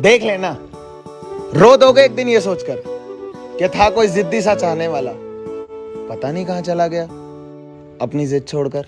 देख लेना। रो दोगे एक दिन ये सोचकर कि था कोई जिद्दी सा चाहने वाला। पता नहीं कहाँ चला गया। अपनी जिद छोड़कर।